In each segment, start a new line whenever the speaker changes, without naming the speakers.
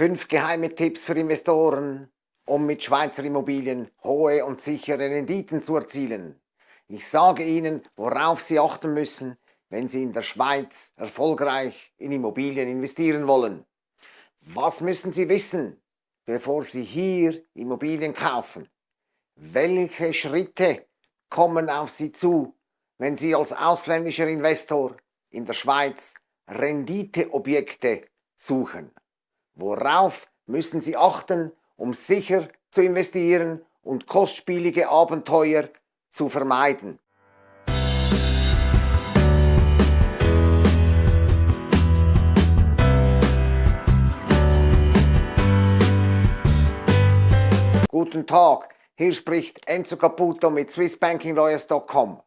Fünf geheime Tipps für Investoren, um mit Schweizer Immobilien hohe und sichere Renditen zu erzielen. Ich sage Ihnen, worauf Sie achten müssen, wenn Sie in der Schweiz erfolgreich in Immobilien investieren wollen. Was müssen Sie wissen, bevor Sie hier Immobilien kaufen? Welche Schritte kommen auf Sie zu, wenn Sie als ausländischer Investor in der Schweiz Renditeobjekte suchen? Worauf müssen Sie achten, um sicher zu investieren und kostspielige Abenteuer zu vermeiden? Guten Tag, hier spricht Enzo Caputo mit swissbankinglawyers.com.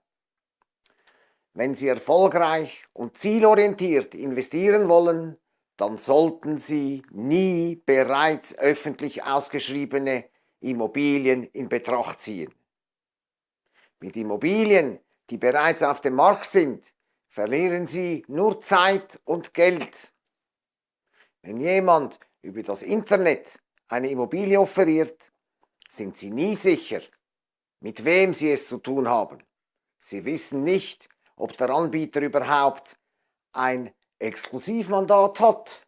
Wenn Sie erfolgreich und zielorientiert investieren wollen, dann sollten Sie nie bereits öffentlich ausgeschriebene Immobilien in Betracht ziehen. Mit Immobilien, die bereits auf dem Markt sind, verlieren Sie nur Zeit und Geld. Wenn jemand über das Internet eine Immobilie offeriert, sind Sie nie sicher, mit wem Sie es zu tun haben. Sie wissen nicht, ob der Anbieter überhaupt ein Exklusivmandat hat.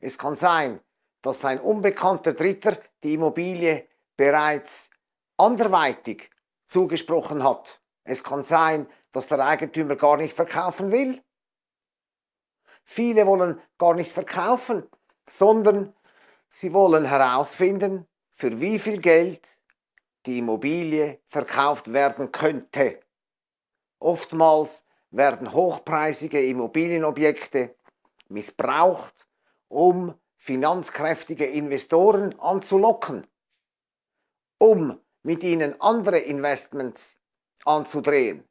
Es kann sein, dass ein unbekannter Dritter die Immobilie bereits anderweitig zugesprochen hat. Es kann sein, dass der Eigentümer gar nicht verkaufen will. Viele wollen gar nicht verkaufen, sondern sie wollen herausfinden, für wie viel Geld die Immobilie verkauft werden könnte. Oftmals werden hochpreisige Immobilienobjekte missbraucht, um finanzkräftige Investoren anzulocken, um mit ihnen andere Investments anzudrehen.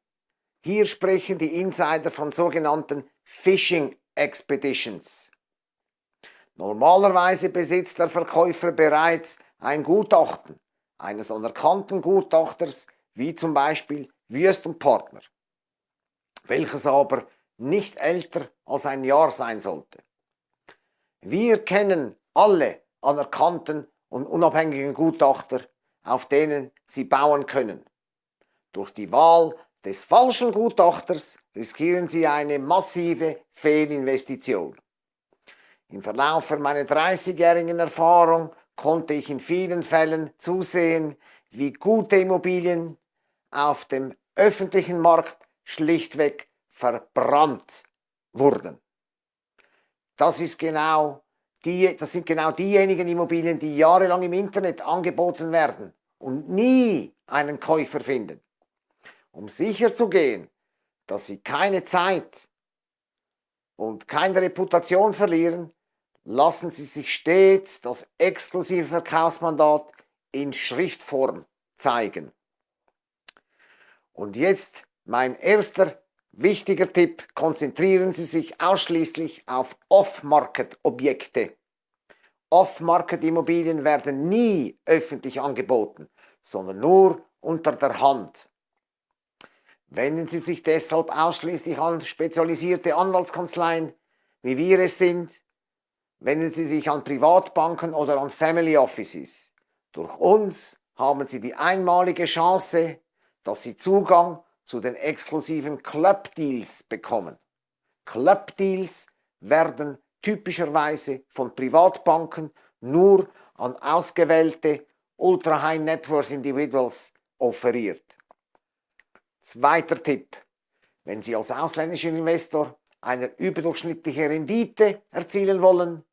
Hier sprechen die Insider von sogenannten Phishing Expeditions. Normalerweise besitzt der Verkäufer bereits ein Gutachten eines anerkannten Gutachters, wie zum Beispiel Wüst und Partner welches aber nicht älter als ein Jahr sein sollte. Wir kennen alle anerkannten und unabhängigen Gutachter, auf denen Sie bauen können. Durch die Wahl des falschen Gutachters riskieren Sie eine massive Fehlinvestition. Im Verlauf meiner 30-jährigen Erfahrung konnte ich in vielen Fällen zusehen, wie gute Immobilien auf dem öffentlichen Markt schlichtweg verbrannt wurden. Das, ist genau die, das sind genau diejenigen Immobilien, die jahrelang im Internet angeboten werden und nie einen Käufer finden. Um sicherzugehen, dass sie keine Zeit und keine Reputation verlieren, lassen sie sich stets das exklusive Verkaufsmandat in Schriftform zeigen. Und jetzt mein erster wichtiger Tipp, konzentrieren Sie sich ausschließlich auf Off-Market-Objekte. Off-Market-Immobilien werden nie öffentlich angeboten, sondern nur unter der Hand. Wenden Sie sich deshalb ausschließlich an spezialisierte Anwaltskanzleien, wie wir es sind. Wenden Sie sich an Privatbanken oder an Family Offices. Durch uns haben Sie die einmalige Chance, dass Sie Zugang zu den exklusiven Club Deals bekommen. Club Deals werden typischerweise von Privatbanken nur an ausgewählte Ultra High Net Worth Individuals offeriert. Zweiter Tipp. Wenn Sie als ausländischer Investor eine überdurchschnittliche Rendite erzielen wollen,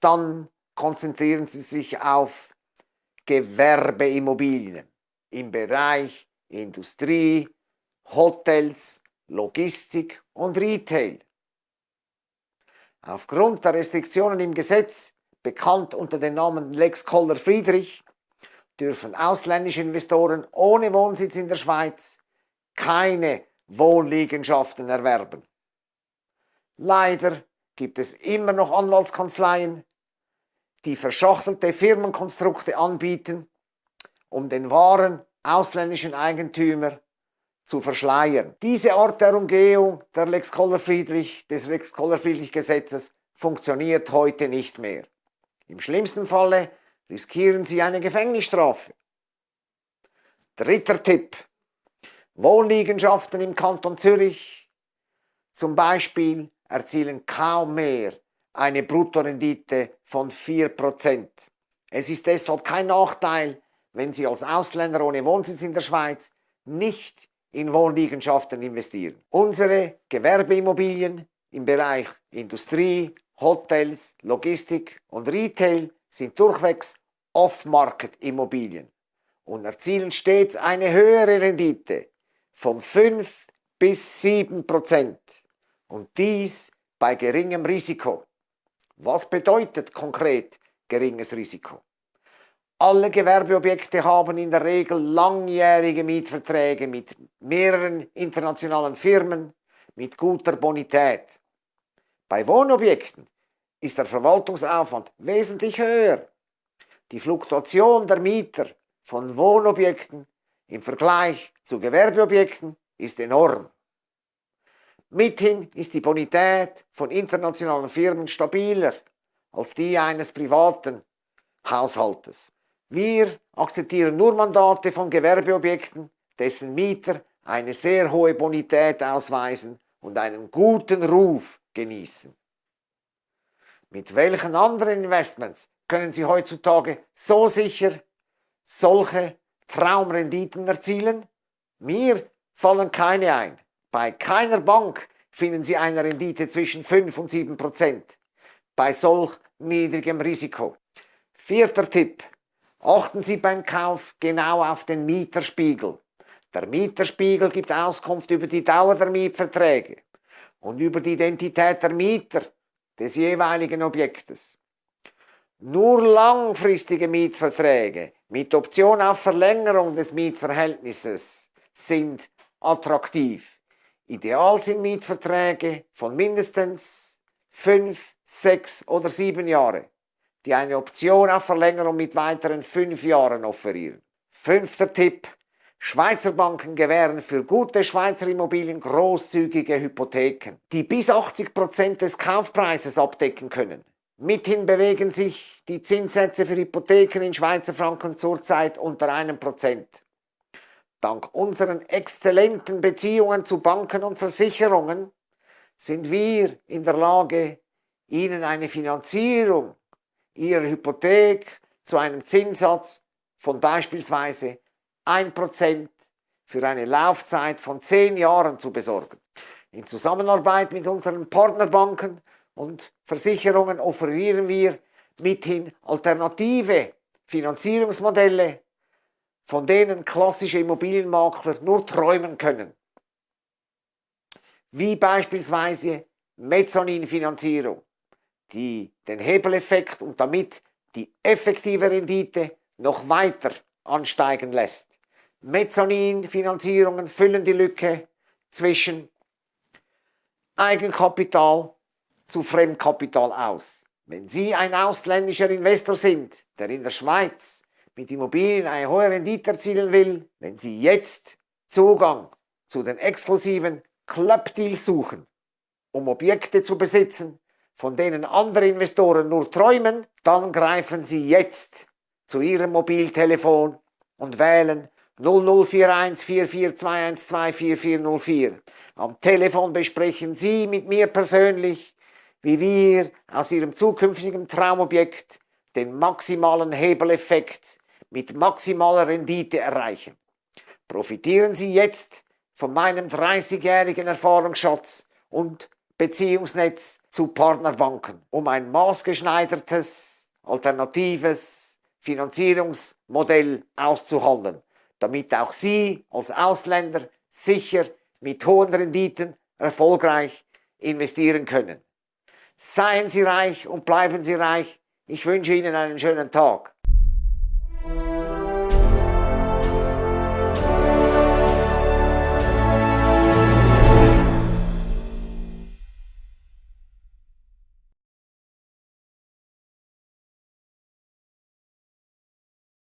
dann konzentrieren Sie sich auf Gewerbeimmobilien im Bereich Industrie, Hotels, Logistik und Retail. Aufgrund der Restriktionen im Gesetz, bekannt unter dem Namen Lex Koller-Friedrich, dürfen ausländische Investoren ohne Wohnsitz in der Schweiz keine Wohnliegenschaften erwerben. Leider gibt es immer noch Anwaltskanzleien, die verschachtelte Firmenkonstrukte anbieten, um den wahren ausländischen Eigentümer zu verschleiern. Diese Art der Umgehung der Lex Koller-Friedrich, des Lex Koller-Friedrich Gesetzes funktioniert heute nicht mehr. Im schlimmsten Falle riskieren Sie eine Gefängnisstrafe. Dritter Tipp. Wohnliegenschaften im Kanton Zürich zum Beispiel erzielen kaum mehr eine Bruttorendite von 4%. Es ist deshalb kein Nachteil, wenn Sie als Ausländer ohne Wohnsitz in der Schweiz nicht in Wohnliegenschaften investieren. Unsere Gewerbeimmobilien im Bereich Industrie, Hotels, Logistik und Retail sind durchwegs Off-Market-Immobilien und erzielen stets eine höhere Rendite von 5 bis 7 Prozent und dies bei geringem Risiko. Was bedeutet konkret geringes Risiko? Alle Gewerbeobjekte haben in der Regel langjährige Mietverträge mit mehreren internationalen Firmen mit guter Bonität. Bei Wohnobjekten ist der Verwaltungsaufwand wesentlich höher. Die Fluktuation der Mieter von Wohnobjekten im Vergleich zu Gewerbeobjekten ist enorm. Mithin ist die Bonität von internationalen Firmen stabiler als die eines privaten Haushaltes. Wir akzeptieren nur Mandate von Gewerbeobjekten, dessen Mieter eine sehr hohe Bonität ausweisen und einen guten Ruf genießen. Mit welchen anderen Investments können Sie heutzutage so sicher solche Traumrenditen erzielen? Mir fallen keine ein. Bei keiner Bank finden Sie eine Rendite zwischen 5 und 7 Prozent. Bei solch niedrigem Risiko. Vierter Tipp. Achten Sie beim Kauf genau auf den Mieterspiegel. Der Mieterspiegel gibt Auskunft über die Dauer der Mietverträge und über die Identität der Mieter des jeweiligen Objektes. Nur langfristige Mietverträge mit Option auf Verlängerung des Mietverhältnisses sind attraktiv. Ideal sind Mietverträge von mindestens 5, 6 oder 7 Jahre, die eine Option auf Verlängerung mit weiteren 5 Jahren offerieren. Fünfter Tipp. Schweizer Banken gewähren für gute Schweizer Immobilien großzügige Hypotheken, die bis 80% des Kaufpreises abdecken können. Mithin bewegen sich die Zinssätze für Hypotheken in Schweizer Franken zurzeit unter einem Prozent. Dank unseren exzellenten Beziehungen zu Banken und Versicherungen sind wir in der Lage, Ihnen eine Finanzierung Ihrer Hypothek zu einem Zinssatz von beispielsweise 1% für eine Laufzeit von 10 Jahren zu besorgen. In Zusammenarbeit mit unseren Partnerbanken und Versicherungen offerieren wir mithin alternative Finanzierungsmodelle, von denen klassische Immobilienmakler nur träumen können. Wie beispielsweise Mezzaninfinanzierung, die den Hebeleffekt und damit die effektive Rendite noch weiter ansteigen lässt. Mezzaninfinanzierungen füllen die Lücke zwischen Eigenkapital zu Fremdkapital aus. Wenn Sie ein ausländischer Investor sind, der in der Schweiz mit Immobilien eine hohe Rendite erzielen will, wenn Sie jetzt Zugang zu den exklusiven Clubdeals suchen, um Objekte zu besitzen, von denen andere Investoren nur träumen, dann greifen Sie jetzt zu Ihrem Mobiltelefon und wählen 0041 4421 4404. Am Telefon besprechen Sie mit mir persönlich wie wir aus ihrem zukünftigen Traumobjekt den maximalen Hebeleffekt mit maximaler Rendite erreichen. Profitieren Sie jetzt von meinem 30-jährigen Erfahrungsschatz und Beziehungsnetz zu Partnerbanken, um ein maßgeschneidertes, alternatives Finanzierungsmodell auszuhandeln, damit auch Sie als Ausländer sicher mit hohen Renditen erfolgreich investieren können. Seien Sie reich und bleiben Sie reich. Ich wünsche Ihnen einen schönen Tag.